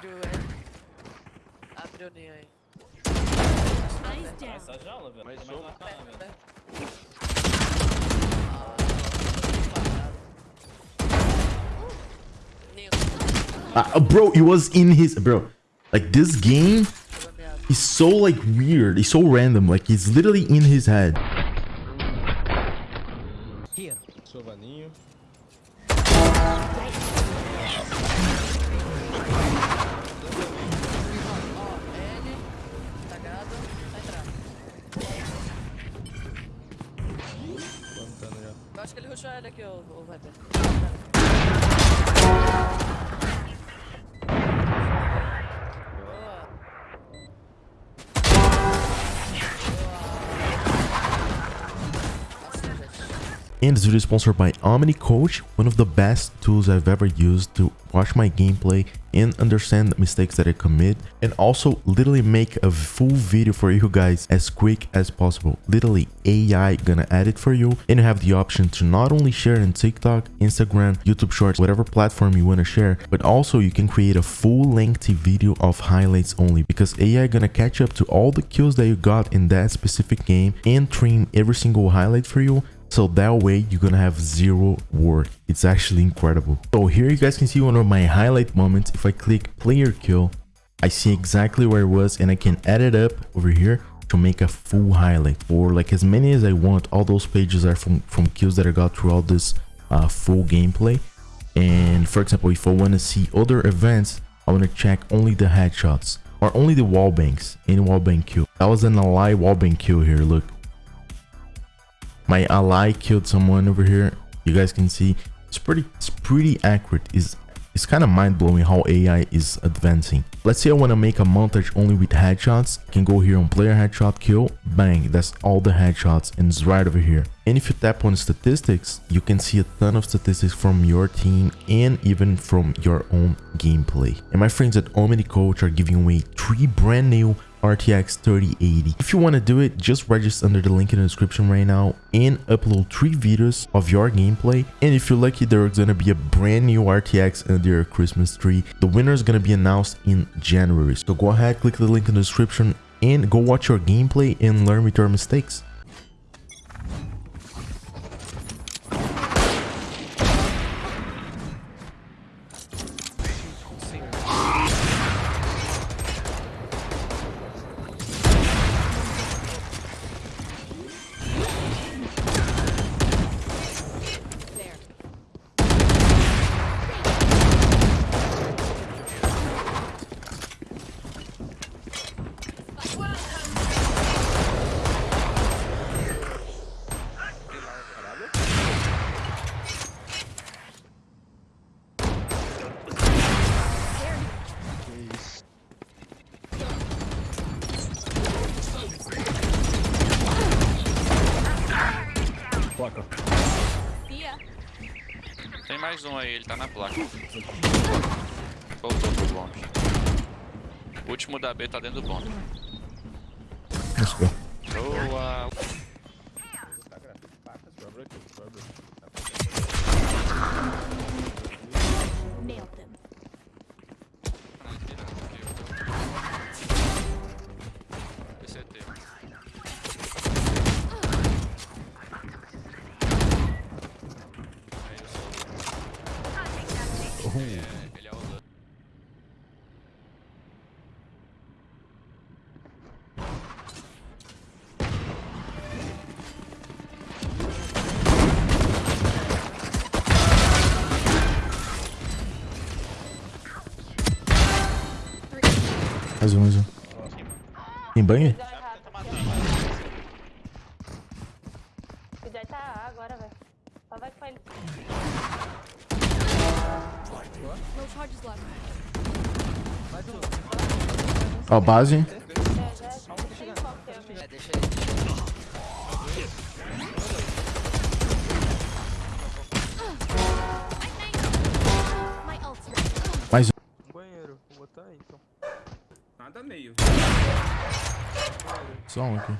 Abriu ele. Abriu o ninho aí. Eyes down. Essa jaula, velho. Mais Tem mais um. lá pra lá, velho. Ninho. Uh, bro, it was in his bro. Like this game Pegou is so like weird. It's so random. Like it's literally in his head. 就我把这 And this video is sponsored by Omni Coach, one of the best tools I've ever used to watch my gameplay and understand the mistakes that I commit and also literally make a full video for you guys as quick as possible. Literally AI gonna edit for you and you have the option to not only share in TikTok, Instagram, YouTube Shorts, whatever platform you wanna share, but also you can create a full lengthy video of highlights only because AI gonna catch up to all the kills that you got in that specific game and trim every single highlight for you so that way you're gonna have zero work. It's actually incredible. So here you guys can see one of my highlight moments. If I click player kill, I see exactly where it was and I can add it up over here to make a full highlight or like as many as I want. All those pages are from, from kills that I got throughout this uh, full gameplay. And for example, if I want to see other events, I want to check only the headshots or only the wallbangs, any wallbang kill. That was an ally wallbang kill here, look my ally killed someone over here. You guys can see. It's pretty it's pretty accurate. Is it's kind of mind-blowing how ai is advancing. Let's say i want to make a montage only with headshots. I can go here on player headshot kill. Bang that's all the headshots and it's right over here. And if you tap on statistics you can see a ton of statistics from your team and even from your own gameplay. And my friends at omni coach are giving away three brand new RTX 3080. If you want to do it, just register under the link in the description right now and upload three videos of your gameplay. And if you're lucky, there's gonna be a brand new RTX under your Christmas tree. The winner is gonna be announced in January. So go ahead, click the link in the description and go watch your gameplay and learn with your mistakes. Ya. Tem mais um aí, ele tá na placa. Voltou pro bombe. O último da B tá dentro do bombe. Let's go. Boa! Mais um, mais um. Tem banho? O Jai tá agora, velho. Só vai com ele. Ó, base. Meio. Só um aqui.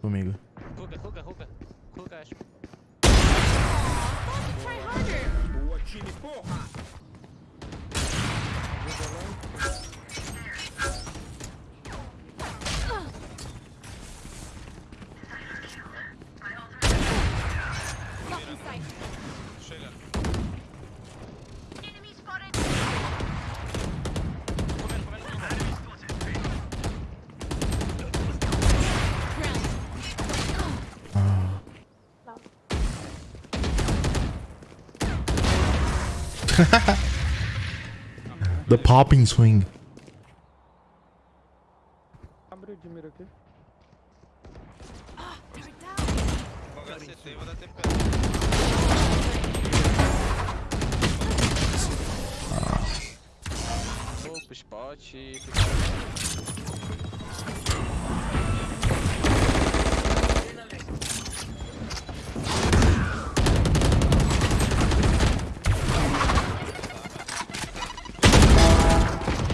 Comigo. Ruga, ruga, ruga. Cool guys. Chega. The popping swing.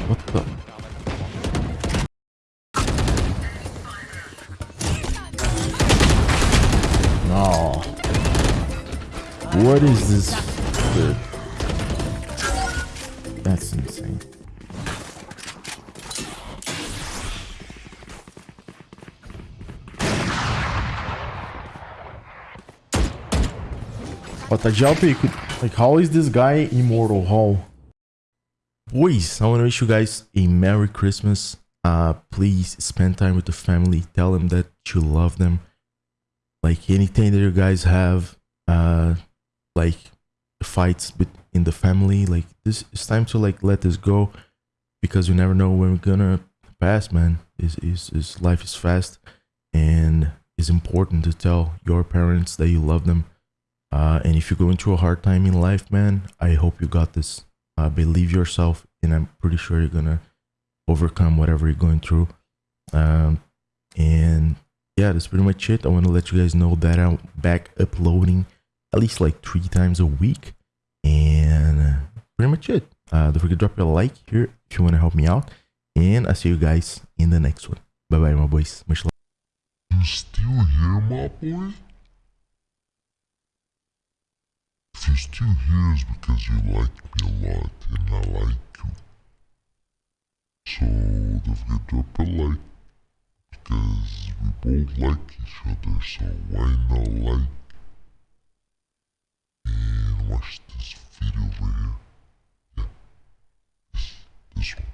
What the? No. What is this? That's insane. But Jalpe could like how is this guy immortal? How? Boys, I want to wish you guys a Merry Christmas. Uh, please spend time with the family. Tell them that you love them. Like anything that you guys have, uh, like fights in the family. Like this, it's time to like let this go, because you never know when we're gonna pass. Man, is is is life is fast, and it's important to tell your parents that you love them. Uh, and if you're going through a hard time in life, man, I hope you got this. Uh, believe yourself and i'm pretty sure you're gonna overcome whatever you're going through. Um, and yeah that's pretty much it. I want to let you guys know that i'm back uploading at least like three times a week. And pretty much it. Uh, don't forget to drop a like here if you want to help me out. And i'll see you guys in the next one. Bye bye my boys. Much love. You still here, my boy? If you're still here, it's because you like me a lot and I like you. So don't forget to drop a like because we both like each other, so why not like and watch this video over here? Yeah, this, this one.